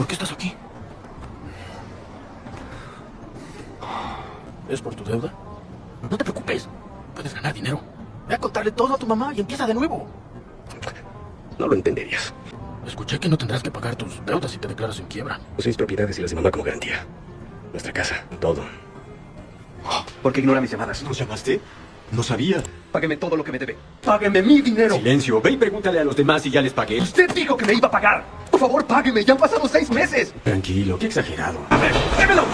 ¿Por qué estás aquí? ¿Es por tu deuda? No te preocupes. Puedes ganar dinero. Ve a contarle todo a tu mamá y empieza de nuevo. No lo entenderías. Escuché que no tendrás que pagar tus deudas si te declaras en quiebra. Usé mis propiedades y las de como garantía. Nuestra casa, todo. ¿Por qué ignora mis llamadas? ¿Nos llamaste? No sabía. Págueme todo lo que me debe. Págueme mi dinero. Silencio. Ve y pregúntale a los demás si ya les pagué. Usted dijo que me iba a pagar. Por favor, págueme. Ya han pasado seis meses. Tranquilo, qué exagerado. A ver, démelo.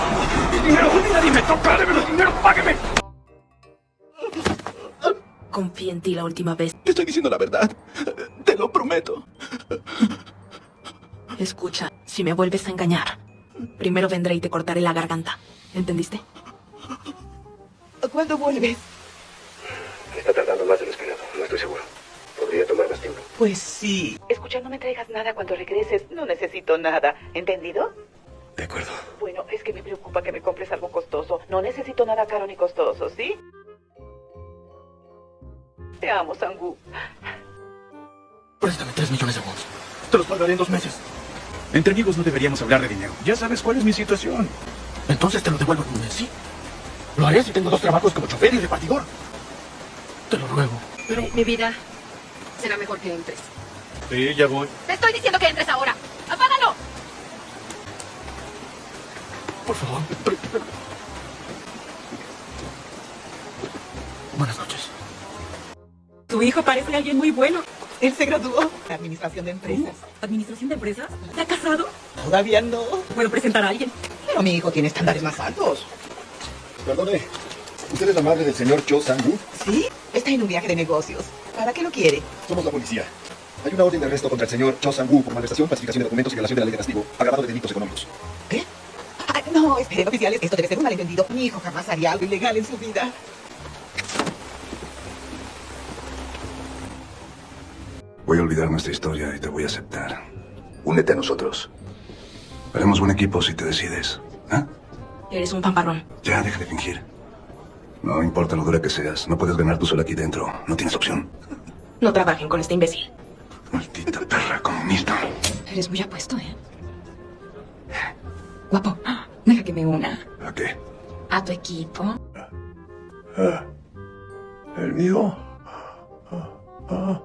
Mi dinero. Nadie me toca. Démelo dinero. Págueme. Confié en ti la última vez. Te estoy diciendo la verdad. Te lo prometo. Escucha, si me vuelves a engañar, primero vendré y te cortaré la garganta. ¿Entendiste? ¿Cuándo vuelves? Está tardando más de lo esperado. No estoy seguro. Podría tomar más tiempo. Pues sí. Escucha, no me traigas nada cuando regreses. No necesito nada. ¿Entendido? De acuerdo. Bueno, es que me preocupa que me compres algo costoso. No necesito nada caro ni costoso, ¿sí? Te amo, Sangu. Préstame tres millones de wons. Te los pagaré en dos meses. Entre amigos no deberíamos hablar de dinero. Ya sabes cuál es mi situación. Entonces te lo devuelvo en un mes, ¿sí? Lo haré si tengo dos trabajos como chofer y repartidor. Te lo ruego. Pero... Mi, mi vida, será mejor que entres. Sí, ya voy. Te estoy diciendo que entres ahora. ¡Apágalo! Por favor. Buenas noches. Tu hijo parece alguien muy bueno. Él se graduó de Administración de Empresas. ¿Administración de empresas? ¿Se ha casado? Todavía no. ¿Puedo presentar a alguien? Pero mi hijo tiene estándares más altos. Perdone. ¿Usted es la madre del señor Cho Sang-woo? ¿Sí? Está en un viaje de negocios. ¿Para qué lo quiere? Somos la policía. Hay una orden de arresto contra el señor Cho Sang-woo por malversación, falsificación de documentos y violación de la ley de castigo, agravado de delitos económicos. ¿Qué? No, esperen, oficiales. Esto debe ser un malentendido. Mi hijo jamás haría algo ilegal en su vida. Voy a olvidar nuestra historia y te voy a aceptar. Únete a nosotros. Haremos buen equipo si te decides. ¿eh? Eres un pamparrón. Ya, deja de fingir. No importa lo dura que seas, no puedes ganar tú sola aquí dentro. No tienes opción. No trabajen con este imbécil. Maldita perra comunista. Eres muy apuesto, ¿eh? Guapo, deja que me una. ¿A qué? A tu equipo. ¿El mío? Ah,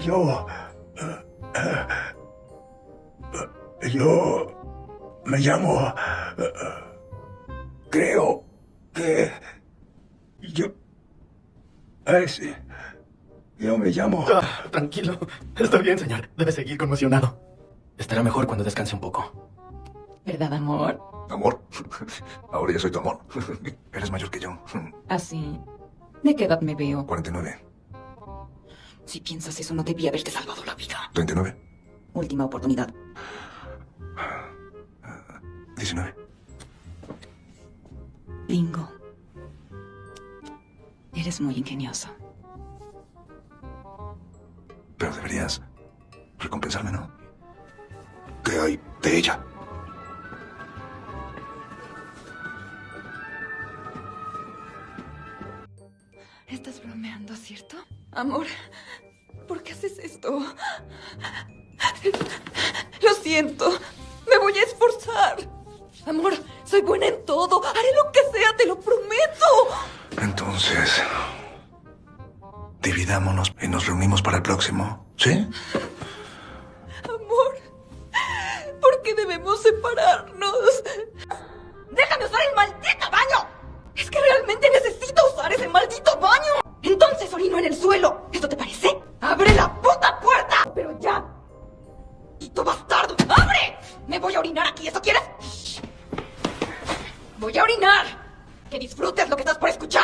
yo... Yo... Me llamo... Creo que... Yo... Es... Yo me llamo... Ah, tranquilo. Está bien, señor. Debe seguir conmocionado. Estará mejor cuando descanse un poco. ¿Verdad, amor? ¿Amor? Ahora ya soy tu amor. Eres mayor que yo. Así. ¿De qué edad me veo? 49. Si piensas eso, no debía haberte salvado la vida. 39. Última oportunidad. 19. Bingo. Eres muy ingenioso. Pero deberías recompensarme, ¿no? ¿Qué hay de ella? Estás bromeando, ¿cierto? Amor, ¿por qué haces esto? Lo siento. Me voy a esforzar. Amor, soy buena en todo. Haré lo que sea, te lo prometo. Entonces, dividámonos y nos reunimos para el próximo, ¿sí? Amor, ¿por qué debemos separarnos? ¡Déjame usar el maldito baño! Es que realmente necesito usar ese maldito baño. Entonces orino en el suelo. ¿Esto te parece? ¡Abre la puta puerta! Pero ya. ¡Maldito bastardo! ¡Abre! Me voy a orinar aquí. ¿Eso quieres? Voy a orinar. Que disfrutes lo que estás por escuchar.